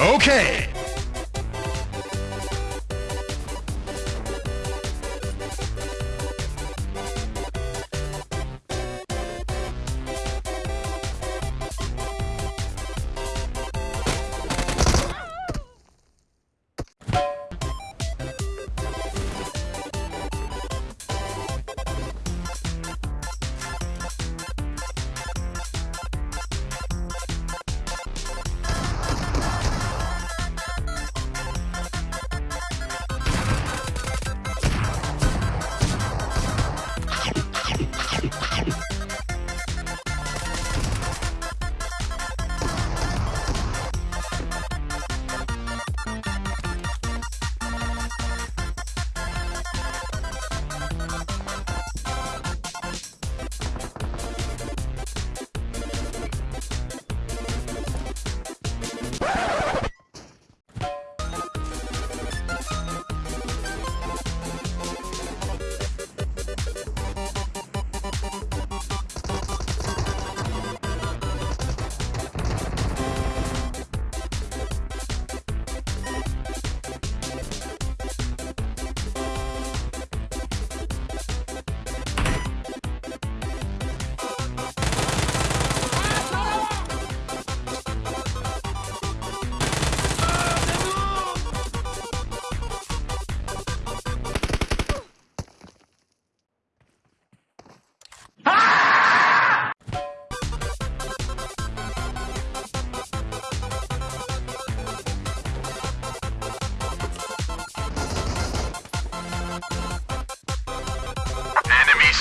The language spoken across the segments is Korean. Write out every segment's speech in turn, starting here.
Okay.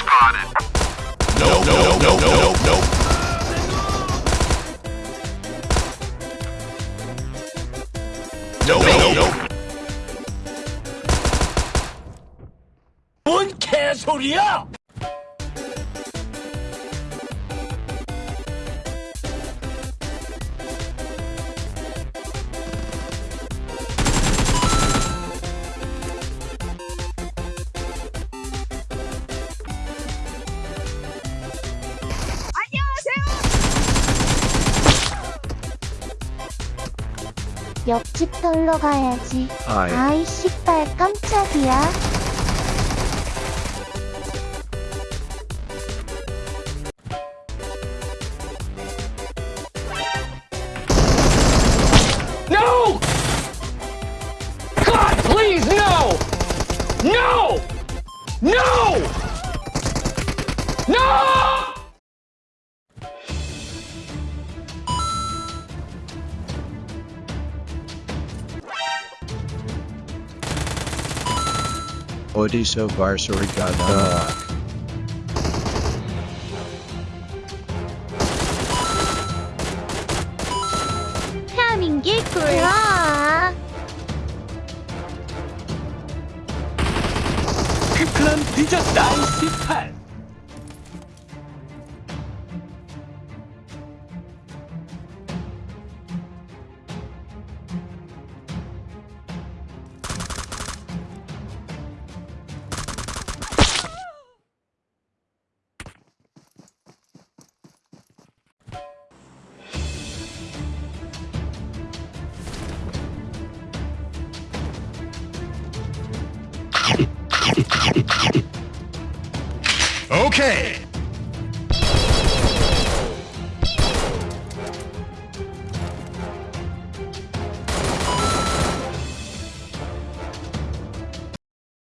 spotted. No, no, no, no, no, no. No, no, no. 뭔 개소리야! 옆집 털러 가야지. 아이. 아이 씨발 깜짝이야. No! God, please, no! No! No! No! Odisha Varsory Ganamak. 퀴클런 디저 나이 18 오케이.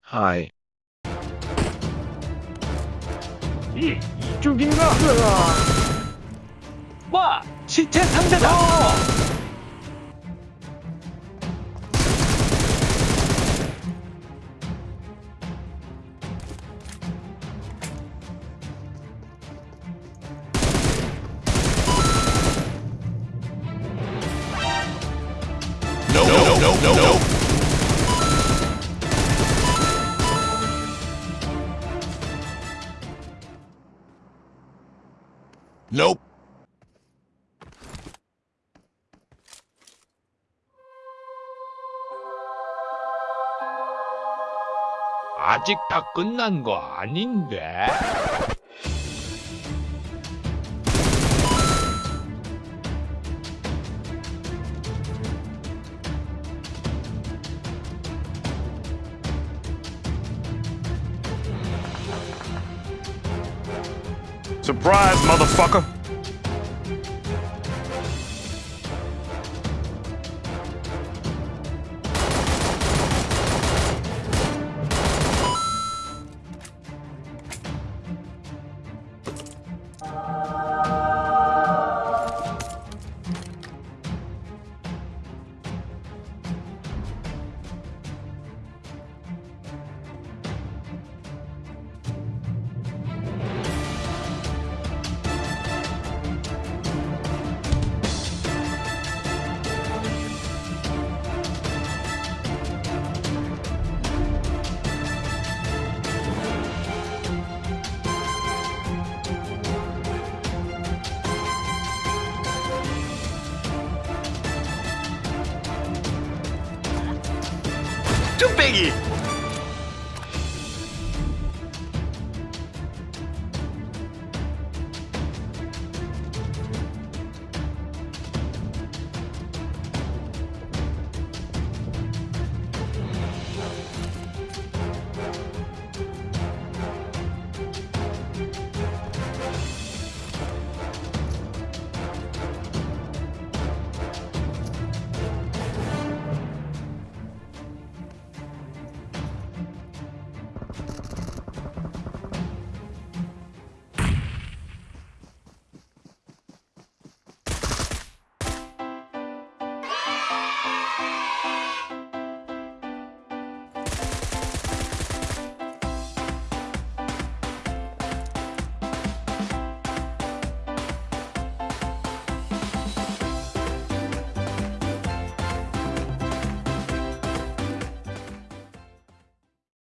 하이. 이 이쪽인가? 와, 시체 상대다. 어! No, no, no, no. Nope. 아직 다 끝난 거 아닌데? Surprise, motherfucker! Too biggie!